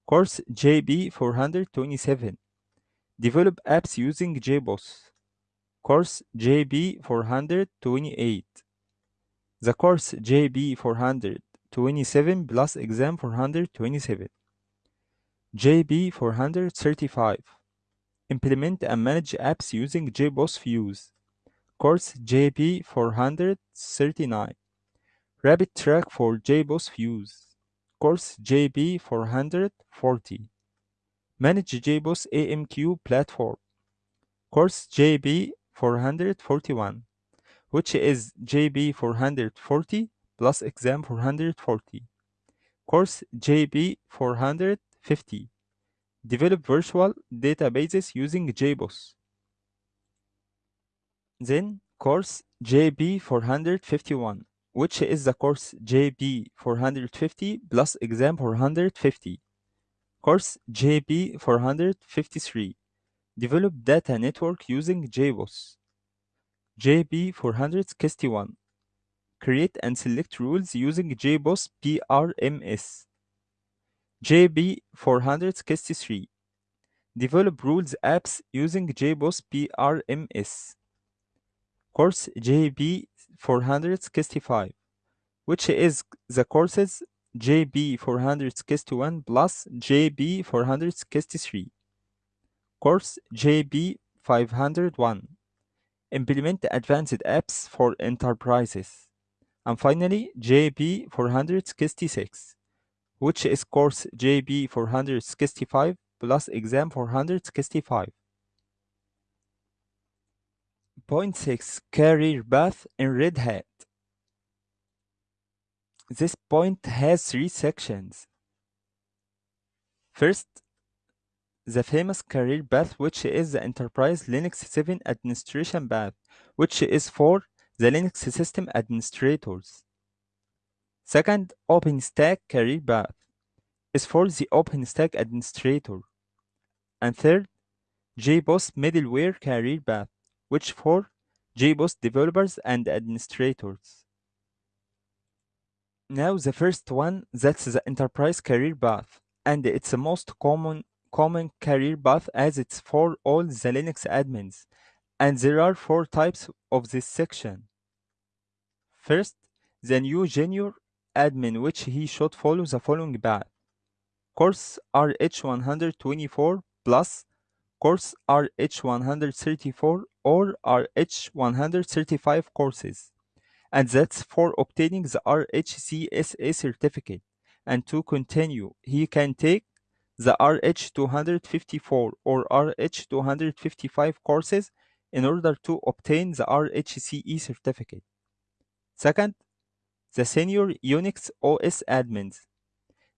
Course JB 427, Develop Apps using JBoss. Course JB 428, the course JB 427 plus exam 427. JB 435, Implement and manage apps using JBoss Fuse. Course JB 439, Rapid Track for JBoss Fuse. Course JB 440, Manage JBoss AMQ Platform. Course JB 441, which is JB 440 plus exam 440. Course JB 450, Develop virtual databases using JBoss. Then course JB 451, which is the course JB 450 plus exam 450. Course JB 453, Develop data network using JBoss. JB 461, Create and select rules using JBoss BRMS. JB 463, Develop rules apps using JBoss BRMS. Course JB 465, which is the courses JB 461 plus JB 463. Course JB 501, Implement advanced apps for enterprises. And finally, JB 466, which is course JB 465 plus exam 465. Point 6 Career Path in Red Hat. This point has three sections. First, the famous career path, which is the Enterprise Linux 7 administration path, which is for the Linux system administrators. Second, OpenStack career path is for the OpenStack administrator. And third, JBoss middleware career path, which for JBoss developers and administrators. Now the first one, that's the enterprise career path, and it's the most common common career path as it's for all the Linux admins, and there are four types of this section. First, the new junior admin, which he should follow the following path. Course RH124 plus course RH134 or RH135 courses, and that's for obtaining the RHCSA certificate. And to continue, he can take the RH254 or RH255 courses in order to obtain the RHCE certificate. Second, the senior Unix OS admins,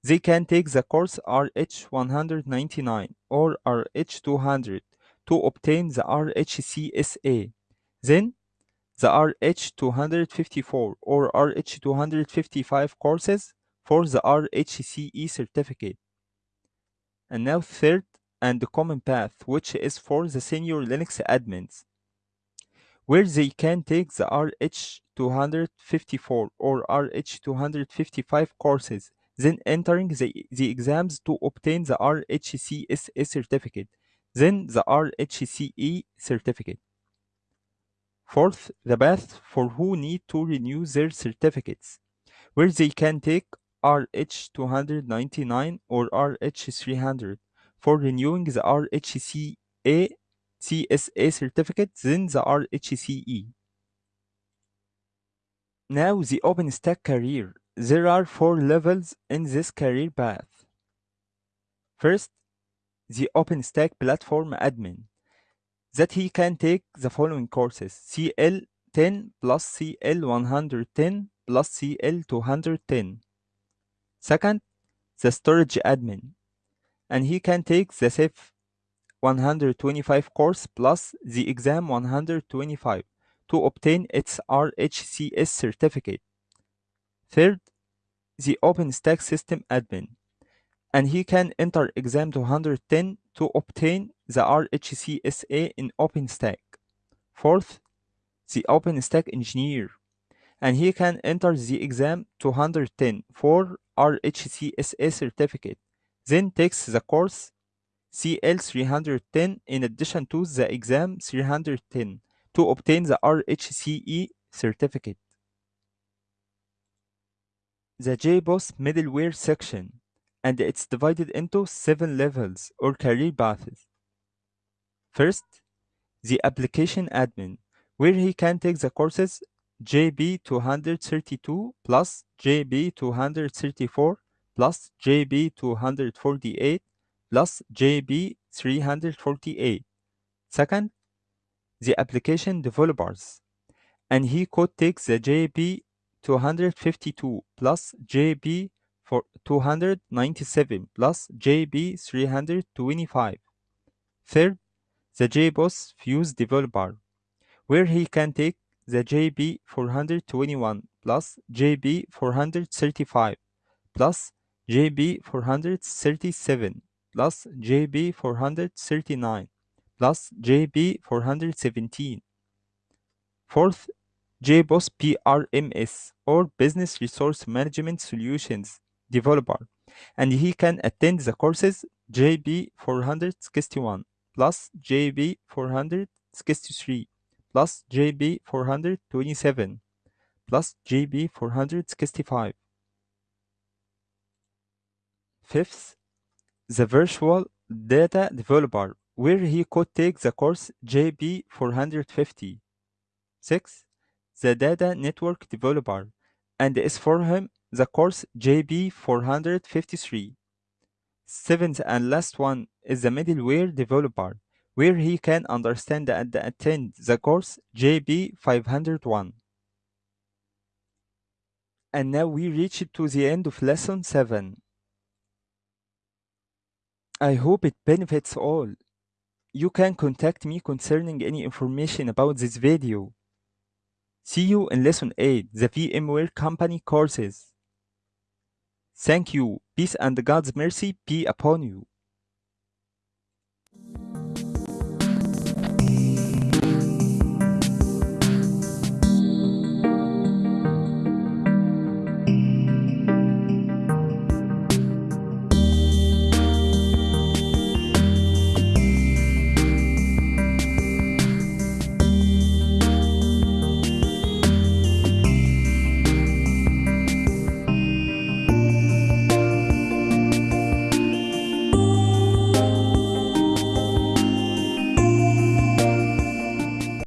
they can take the course RH199 or RH200 to obtain the RHCSA. Then the RH254 or RH255 courses for the RHCE certificate. And now third and the common path, which is for the senior Linux admins, where they can take the RH254 or RH255 courses, then entering the, the exams to obtain the RHCSA certificate, then the RHCE certificate. Fourth, the path for who need to renew their certificates, where they can take RH299 or RH300 for renewing the RHCA CSA certificate, then the RHCE. Now the OpenStack career. There are four levels in this career path. First, the OpenStack platform admin that he can take the following courses CL10 plus CL110 plus CL210. Second, the storage admin, and he can take the Ceph 125 course plus the exam 125 to obtain its RHCS certificate. Third, the OpenStack system admin, and he can enter exam 210 to obtain the RHCSA in OpenStack. Fourth, the OpenStack engineer, and he can enter the exam 210 for RHCSA certificate, then takes the course CL310 in addition to the exam 310 to obtain the RHCE certificate. The JBoss middleware section, and it's divided into seven levels or career paths. First, the application admin, where he can take the courses JB232 plus JB234 plus JB248 plus JB348. Second, the application developers, and he could take the JB252 plus JB for 297 plus JB325. Third, the JBoss Fuse developer, where he can take the JB421 plus JB435 plus JB437 plus JB439 plus JB417. Fourth, JBoss BRMS or Business Resource Management Solutions developer, and he can attend the courses JB461 plus JB463 plus JB427 plus JB465. Fifth, the virtual data developer, where he could take the course JB450. Sixth, the data network developer, and is for him the course JB453. Seventh and last one is the middleware developer, where he can understand and attend the course JB501. And now we reach to the end of lesson 7. I hope it benefits all. You can contact me concerning any information about this video. See you in lesson 8, the VMware Company courses. Thank you. Peace and God's mercy be upon you.